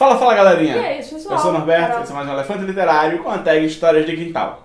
Fala, fala galerinha! E é isso, pessoal. Eu sou o Norberto, Carol. esse é mais um Elefante Literário com a tag Histórias de Quintal.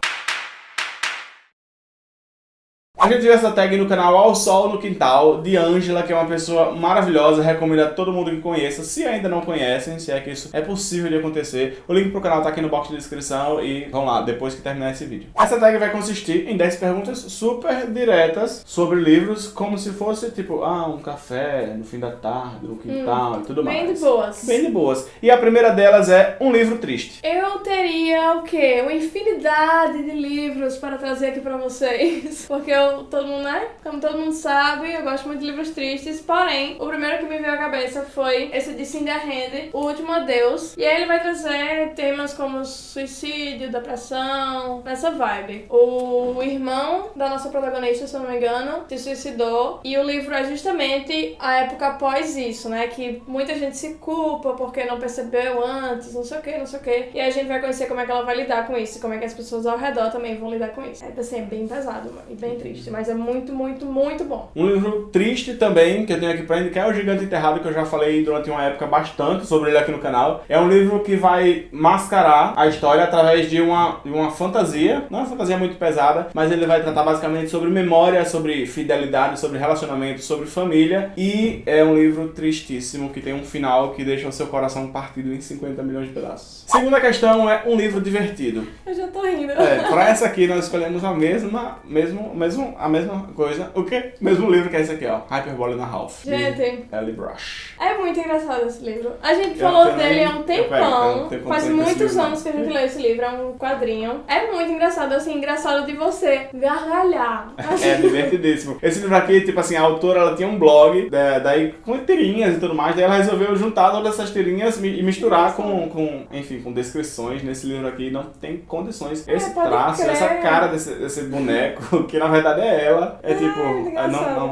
A gente viu essa tag no canal Ao Sol no Quintal, de Ângela, que é uma pessoa maravilhosa, recomendo a todo mundo que conheça, se ainda não conhecem, se é que isso é possível de acontecer. O link pro canal tá aqui no box de descrição e vão lá, depois que terminar esse vídeo. Essa tag vai consistir em 10 perguntas super diretas sobre livros, como se fosse tipo, ah, um café no fim da tarde, no quintal e tudo mais. Bem de boas. Bem de boas. E a primeira delas é um livro triste. Eu teria o quê? Uma infinidade de livros para trazer aqui pra vocês. Porque eu, todo mundo, né? Como todo mundo sabe, eu gosto muito de livros tristes. Porém, o primeiro que me veio à cabeça foi esse de Cinder Hand, O Último Adeus. E aí ele vai trazer temas como suicídio, depressão, nessa vibe. O irmão da nossa protagonista, se eu não me engano, se suicidou. E o livro é justamente a época após isso, né? Que muita gente se culpa porque não percebeu antes, não sei o que, não sei o que. E a gente vai conhecer como é que ela vai lidar com isso, como é que as pessoas ao redor também vão lidar com isso. É assim, é bem pesado e bem triste, mas é muito, muito, muito bom. Um livro triste também, que eu tenho aqui pra indicar, é O Gigante Enterrado, que eu já falei durante uma época bastante sobre ele aqui no canal. É um livro que vai mascarar a história através de uma, de uma fantasia, não é uma fantasia muito pesada, mas ele vai tratar basicamente sobre memória, sobre fidelidade, sobre relacionamento, sobre família. E é um livro tristíssimo, que tem um final que deixa o seu coração partido em 50 milhões de pedaços. Segunda questão é um livro divertido. Eu já tô rindo. É, pra essa aqui nós escolhemos a mesma, mesmo, mesmo, a mesma coisa. O quê? Mesmo livro que é esse aqui, ó. Hyperbole na Ralph. de Gente. Ellie Brush. É muito engraçado esse livro. A gente Eu falou dele há um pego, tempão. tenho Faz muitos anos que a gente leu esse livro. É um quadrinho. É muito engraçado, assim, engraçado de você gargalhar. Assim, É divertidíssimo. Esse livro aqui, tipo assim, a autora ela tinha um blog, da- daí com tirinhas e tudo mais, daí ela resolveu juntar todas essas tirinhas e misturar com, com, enfim, com descrições nesse livro aqui. Não tem condições. Esse É, traço, crer. essa cara desse, desse boneco, que na verdade é ela, é Ah, tipo, é, não, não,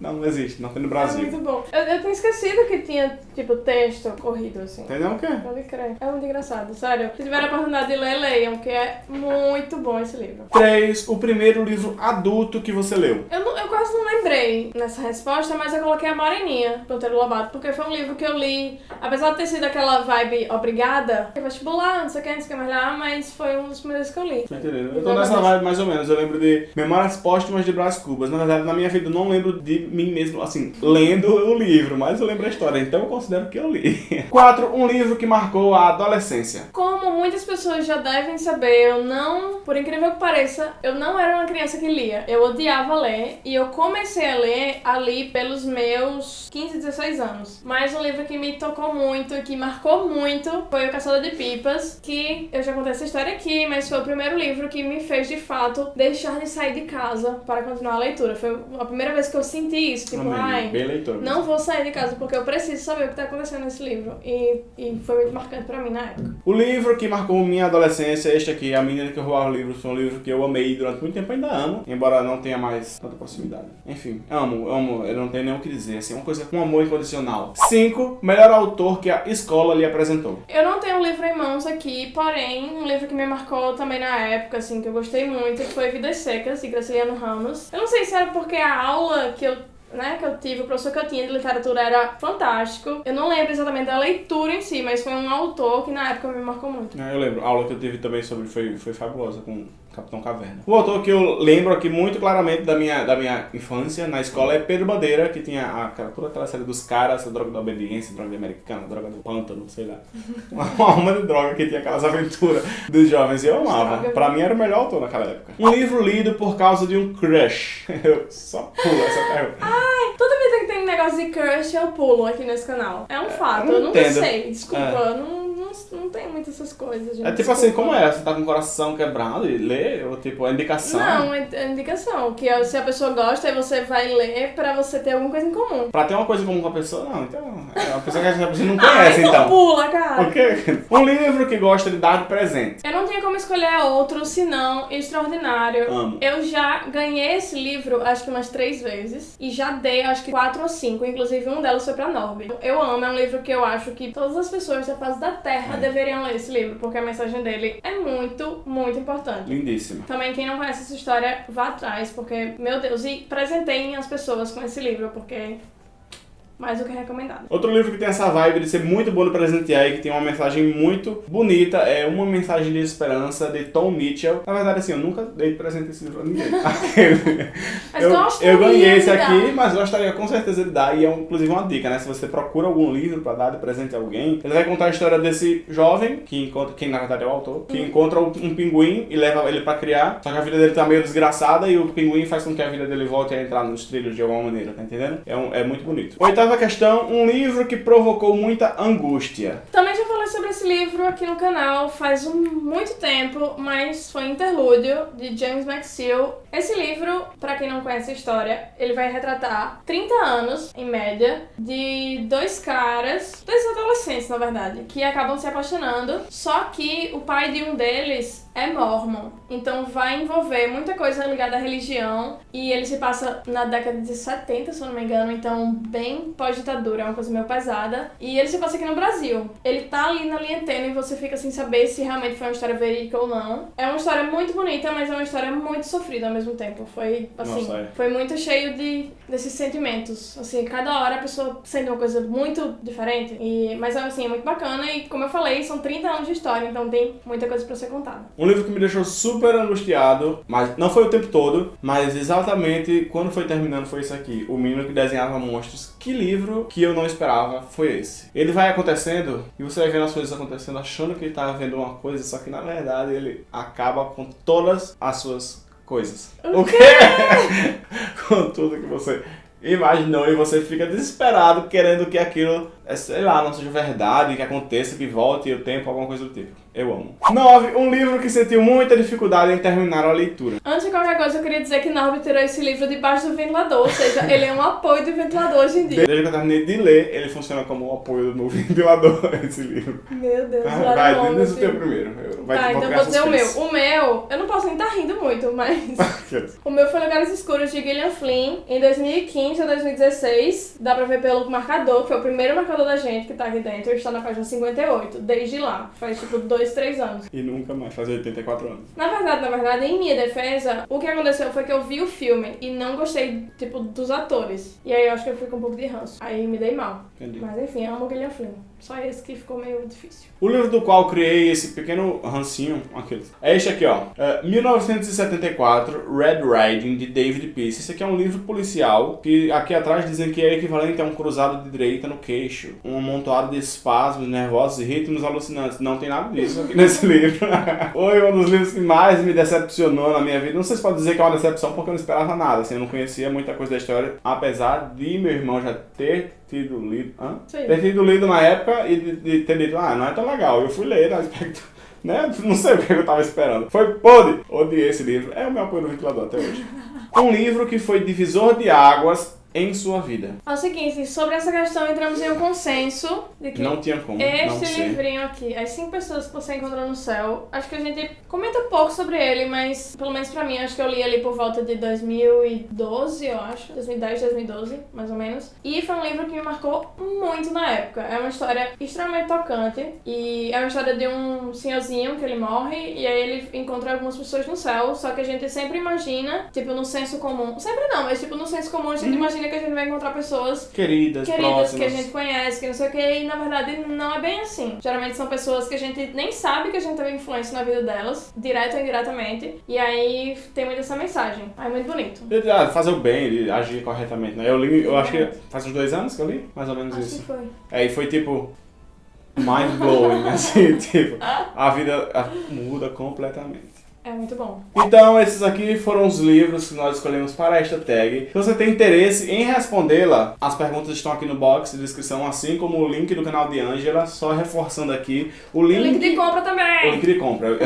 não, não existe, não tem no É Brasil. muito bom. Eu, eu tinha esquecido que tinha, tipo, texto corrido, assim. Entendeu o quê? Pode crer. É muito engraçado, sério. Se tiver a oportunidade de ler, leiam, que é muito bom esse livro. 3. O primeiro livro adulto que você leu. Eu, não- eu quase não lembrei nessa resposta, mas eu coloquei a Moreninha, Ponteiro Lobato, porque foi um livro que eu li, apesar de ter sido aquela vibe obrigada, vestibular, não sei o que, não sei o que mais lá, mas foi um dos primeiros que eu li. Entendendo? Eu tô nessa vibe mais ou menos. Eu lembro de Memórias Póstumas de Brás Cubas. Na verdade, na minha vida, eu não lembro de mim mesmo, assim, lendo o livro, mas eu lembro a história, então eu considero que eu li. 4. Um livro que marcou a adolescência. Como muitas pessoas já devem saber, eu não, por incrível que pareça, eu não era uma criança que lia. Eu odiava ler e eu comecei a ler ali pelos meus 15, 16 anos. Mas um livro que me tocou muito que marcou muito foi O Caçador de Pipas, que eu já contei essa história aqui, mas foi o primeiro livro que me fez de fato deixar de sair de casa para continuar a leitura. Foi a primeira vez que eu senti isso, tipo, Amém. ai, Bem leitor. não vou sair de casa porque eu preciso saber o que tá acontecendo nesse livro. E, e foi muito marcante pra mim na época. O livro que marcou minha adolescência, este aqui, A Menina que Roubava Livros, foi um livro que eu amei durante muito tempo, ainda amo, embora não tenha mais tanta proximidade. Enfim, amo, amo, eu não tenho nem o que dizer, assim, uma coisa com amor incondicional. 5. Melhor autor que a escola lhe apresentou. Eu não tenho um livro em mãos aqui, porém, um livro que me marcou também na época, assim, que eu gostei muito, foi Vidas Secas, de Graciliano Ramos. Eu não sei se era porque a aula que eu né, que eu tive, o professor que eu tinha de literatura era fantástico. Eu não lembro exatamente da leitura em si, mas foi um autor que na época me marcou muito. É, Eu lembro, a aula que eu tive também sobre foi, foi fabulosa com Capitão Caverna. O autor que eu lembro aqui muito claramente da minha, da minha infância na escola é Pedro Bandeira, que tinha a, toda aquela série dos caras, a droga da obediência, droga americana, droga do pântano, sei lá. Uma alma de droga que tinha aquelas aventuras dos jovens e eu amava. Pra mim era o melhor autor naquela época. Um livro lido por causa de um crush. Eu só pulo essa pergunta. Toda vida que tem um negócio de crush, eu pulo aqui nesse canal. É um fato, eu eu, não nunca entendo. sei, desculpa, É. eu não, não, tenho muitas essas coisas, gente. É tipo assim, desculpa. como é? Você tá com o coração quebrado e lê? Ou tipo, a indicação? Não, é é indicação. Que é- se a pessoa gosta, aí você vai ler pra você ter alguma coisa em comum. Pra ter uma coisa comum com a pessoa, não. Então, é uma pessoa que a gente não Ah, conhece, então. pula, cara. O quê? Um livro que gosta de dar de presente. Eu não tinha como escolher outro senão Extraordinário. Amo. Eu já ganhei esse livro, acho que umas três vezes. E já dei, acho que quatro ou cinco. Inclusive, um delas foi pra Norby. Eu amo, é um livro que eu acho que todas as pessoas da face da Terra É. deveriam ler esse livro. Porque a mensagem dele é muito, muito importante. Lindíssima. Também, quem não conhece essa história, vá atrás, porque, meu Deus, e presenteiem as pessoas com esse livro, porque mais do que recomendado. Outro livro que tem essa vibe de ser muito bom de presentear e que tem uma mensagem muito bonita é Uma Mensagem de Esperança, de Tom Mitchell. Na verdade, assim, eu nunca dei presente esse livro a ninguém. Mas eu, eu ganhei esse aqui, mas gostaria com certeza de dar. E é inclusive uma dica, né? Se você procura algum livro pra dar de presente a alguém, ele vai contar a história desse jovem, que encontra, quem na verdade é o autor, que encontra um, um pinguim e leva ele pra criar. Só que a vida dele tá meio desgraçada e o pinguim faz com que a vida dele volte a entrar nos trilhos de alguma maneira, tá entendendo? É, um- é muito bonito. Oitava questão, um livro que provocou muita angústia. Também já falei sobre esse livro aqui no canal faz um, muito tempo, mas foi Interlúdio, de James McSeel. Esse livro, pra quem não conhece a história, ele vai retratar 30 anos, em média, de dois caras, dois adolescentes, na verdade, que acabam se apaixonando, só que o pai de um deles é mormon. Então vai envolver muita coisa ligada à religião e ele se passa na década de 70, se eu não me engano, então bem pós-ditadura, é uma coisa meio pesada. E ele se passa aqui no Brasil. Ele tá ali na linha tênue e você fica sem saber se realmente foi uma história verídica ou não. É uma história muito bonita, mas é uma história muito sofrida ao mesmo tempo. Foi, assim, Nossa, é. foi muito cheio de desses sentimentos. Assim, cada hora a pessoa sente uma coisa muito diferente. E, mas assim, é muito bacana e como eu falei, são 30 anos de história, então tem muita coisa pra ser contada. Um livro que me deixou super angustiado, mas não foi o tempo todo, mas exatamente quando foi terminando foi isso aqui. O menino que desenhava monstros. Que livro que eu não esperava foi esse. Ele vai acontecendo e você vai vendo as coisas acontecendo achando que ele tá vendo uma coisa, só que na verdade ele acaba com todas as suas coisas. O quê? com tudo que você imaginou e você fica desesperado querendo que aquilo, é, sei lá, não seja verdade, que aconteça, que volte o tempo, alguma coisa do tipo. Eu amo. 9. Um livro que sentiu muita dificuldade em terminar a leitura. Antes de qualquer coisa, eu queria dizer que Norby tirou esse livro debaixo do ventilador, ou seja, ele é um apoio do ventilador hoje em dia. Desde que eu terminei de ler, ele funciona como um apoio do meu ventilador, esse livro. Meu Deus, Ah, vai, longo, diz o teu primeiro. Eu- Vai, tá, então vou dizer o meu. O meu, eu não posso nem estar rindo muito, mas. o meu foi Lugares Escuros de Gillian Flynn, em 2015 ou 2016. Dá pra ver pelo marcador, que foi o primeiro marcador da gente que tá aqui dentro. Está na página 58, desde lá. Faz tipo 2, 3 anos. E nunca mais, faz 84 anos. Na verdade, na verdade, em minha defesa, o que aconteceu foi que eu vi o filme e não gostei, tipo, dos atores. E aí eu acho que eu fui com um pouco de ranço. Aí me dei mal. Entendi. Mas enfim, amo Gillian Flynn. Só esse que ficou meio difícil. O livro do qual criei esse pequeno rancinho, aqueles, é este aqui, ó. É, 1974, Red Riding, de David Peace. Esse aqui é um livro policial, que aqui atrás dizem que é equivalente a um cruzado de direita no queixo. Um amontoado de espasmos nervosos e ritmos alucinantes. Não tem nada disso aqui nesse livro. Foi um dos livros que mais me decepcionou na minha vida. Não sei se pode dizer que é uma decepção, porque eu não esperava nada. Assim, eu não conhecia muita coisa da história, apesar de meu irmão já ter tido lido... Hã? Sim. ter tido lido na época e de, de ter dito, ah, não é tão legal. Eu fui ler, né? expecto- né? Não sei o que eu tava esperando. Foi podre. Odiei esse livro. É o meu apoio no ventilador até hoje. Um livro que foi divisor de águas em sua vida. É o seguinte, sobre essa questão entramos em um consenso de que Não tinha como este livrinho aqui, As Cinco Pessoas que Você Encontrou no Céu, acho que a gente comenta pouco sobre ele, mas pelo menos pra mim, acho que eu li ali por volta de 2012, eu acho. 2010, 2012, mais ou menos. E foi um livro que me marcou muito na época. É uma história extremamente tocante e é uma história de um senhorzinho que ele morre e aí ele encontra algumas pessoas no céu, só que a gente sempre imagina, tipo, no senso comum. Sempre não, mas tipo, no senso comum a gente imagina que a gente vai encontrar pessoas Queridas, queridas próximas. que a gente conhece, que não sei o que, e na verdade não é bem assim. Geralmente são pessoas que a gente nem sabe que a gente teve influência na vida delas, direto ou indiretamente, e aí tem muito essa mensagem. Aí é muito bonito. Ah, fazer o bem, de agir corretamente, né? Eu li, eu acho que faz uns dois anos que eu li, mais ou menos Acho isso. que foi. É, e foi tipo mind blowing, assim, tipo, a vida ah, muda completamente. É muito bom. Então, esses aqui foram os livros que nós escolhemos para esta tag. Se você tem interesse em respondê-la, as perguntas estão aqui no box de descrição, assim como o link do canal de Angela, só reforçando aqui. O link, o link de compra o também! link de compra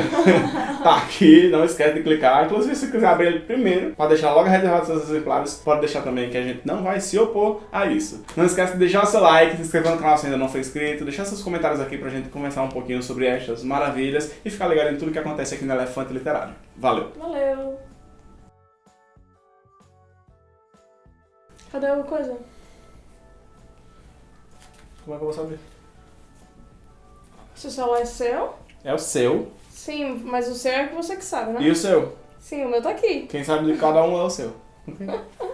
tá aqui, não esquece de clicar. Inclusive, se quiser abrir ele primeiro, para deixar logo reservado seus exemplares, pode deixar também que a gente não vai se opor a isso. Não esquece de deixar o seu like, se inscrever no canal se ainda não for inscrito, deixar seus comentários aqui pra gente conversar um pouquinho sobre estas maravilhas e ficar ligado em tudo que acontece aqui no Elefante Literário. Valeu! Valeu! Cadê a coisa? Como é que eu vou saber? Se o celular é seu? É o seu Sim, mas o seu é que você que sabe, né? e o seu. Sim, o meu tá aqui. Quem sabe de cada um é o seu.